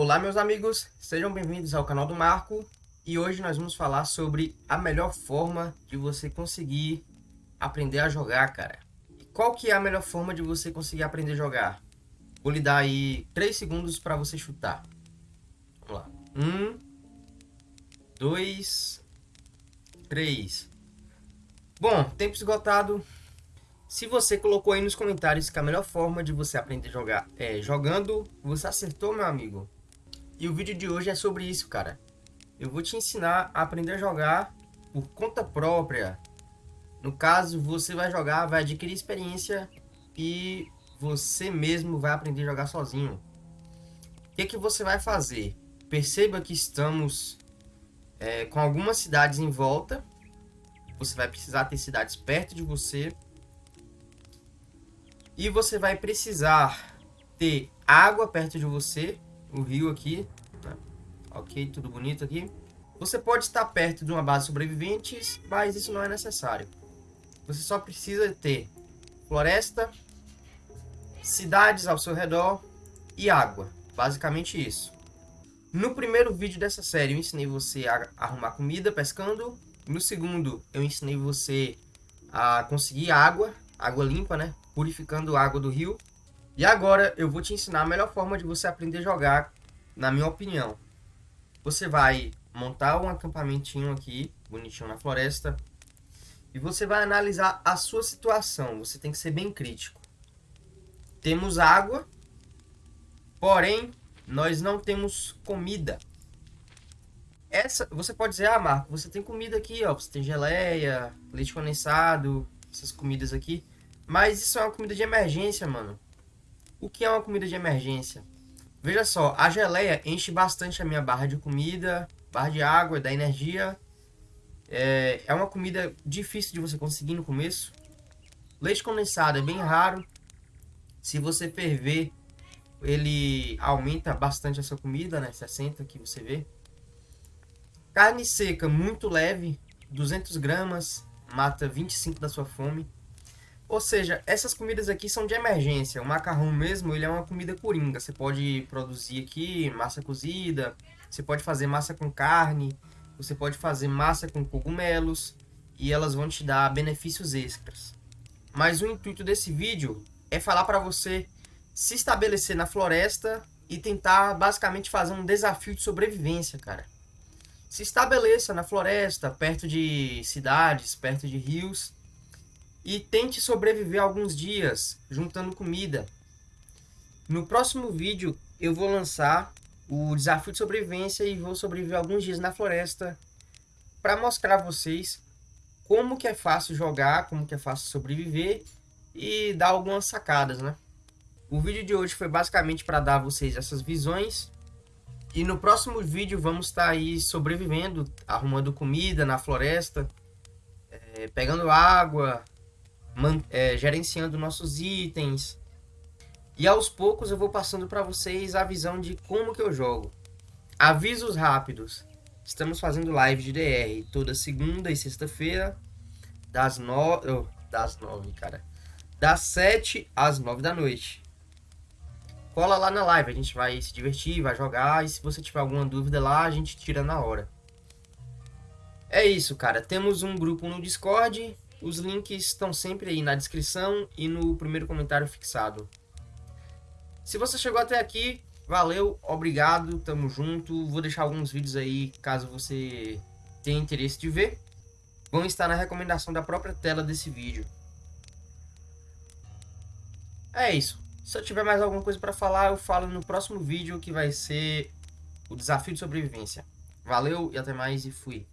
Olá meus amigos, sejam bem-vindos ao canal do Marco e hoje nós vamos falar sobre a melhor forma de você conseguir aprender a jogar, cara. E qual que é a melhor forma de você conseguir aprender a jogar? Vou lhe dar aí 3 segundos para você chutar. Vamos lá. 1, 2, 3. Bom, tempo esgotado. Se você colocou aí nos comentários que a melhor forma de você aprender a jogar é jogando, você acertou, meu amigo. E o vídeo de hoje é sobre isso, cara. Eu vou te ensinar a aprender a jogar por conta própria. No caso, você vai jogar, vai adquirir experiência e você mesmo vai aprender a jogar sozinho. O que, que você vai fazer? Perceba que estamos é, com algumas cidades em volta. Você vai precisar ter cidades perto de você e você vai precisar ter água perto de você, o rio aqui, né? ok, tudo bonito aqui. Você pode estar perto de uma base de sobreviventes, mas isso não é necessário. Você só precisa ter floresta, cidades ao seu redor e água. Basicamente isso. No primeiro vídeo dessa série eu ensinei você a arrumar comida pescando. No segundo eu ensinei você a conseguir água, água limpa, né? purificando água do rio. E agora eu vou te ensinar a melhor forma de você aprender a jogar, na minha opinião. Você vai montar um acampamentinho aqui, bonitinho na floresta, e você vai analisar a sua situação. Você tem que ser bem crítico. Temos água, porém nós não temos comida. Essa, você pode dizer, ah, Marco, você tem comida aqui, ó, você tem geleia, leite condensado, essas comidas aqui. Mas isso é uma comida de emergência, mano. O que é uma comida de emergência? Veja só, a geleia enche bastante a minha barra de comida, barra de água, da energia. É, é uma comida difícil de você conseguir no começo. Leite condensado é bem raro. Se você ferver, ele aumenta bastante a sua comida, né? 60 que você vê. Carne seca muito leve, 200 gramas, mata 25 da sua fome. Ou seja, essas comidas aqui são de emergência. O macarrão mesmo, ele é uma comida coringa. Você pode produzir aqui massa cozida, você pode fazer massa com carne, você pode fazer massa com cogumelos e elas vão te dar benefícios extras. Mas o intuito desse vídeo é falar para você se estabelecer na floresta e tentar basicamente fazer um desafio de sobrevivência, cara. Se estabeleça na floresta, perto de cidades, perto de rios e tente sobreviver alguns dias juntando comida. No próximo vídeo eu vou lançar o desafio de sobrevivência e vou sobreviver alguns dias na floresta para mostrar a vocês como que é fácil jogar, como que é fácil sobreviver e dar algumas sacadas, né? O vídeo de hoje foi basicamente para dar a vocês essas visões e no próximo vídeo vamos estar tá aí sobrevivendo, arrumando comida na floresta, é, pegando água, é, gerenciando nossos itens. E aos poucos eu vou passando para vocês a visão de como que eu jogo. Avisos rápidos. Estamos fazendo live de DR toda segunda e sexta-feira, das nove... Oh, das nove, cara. Das sete às nove da noite. Cola lá na live, a gente vai se divertir, vai jogar. E se você tiver alguma dúvida lá, a gente tira na hora. É isso, cara. Temos um grupo no Discord os links estão sempre aí na descrição e no primeiro comentário fixado. Se você chegou até aqui, valeu, obrigado, tamo junto. Vou deixar alguns vídeos aí, caso você tenha interesse de ver. Vão estar na recomendação da própria tela desse vídeo. É isso. Se eu tiver mais alguma coisa para falar, eu falo no próximo vídeo, que vai ser o desafio de sobrevivência. Valeu e até mais e fui.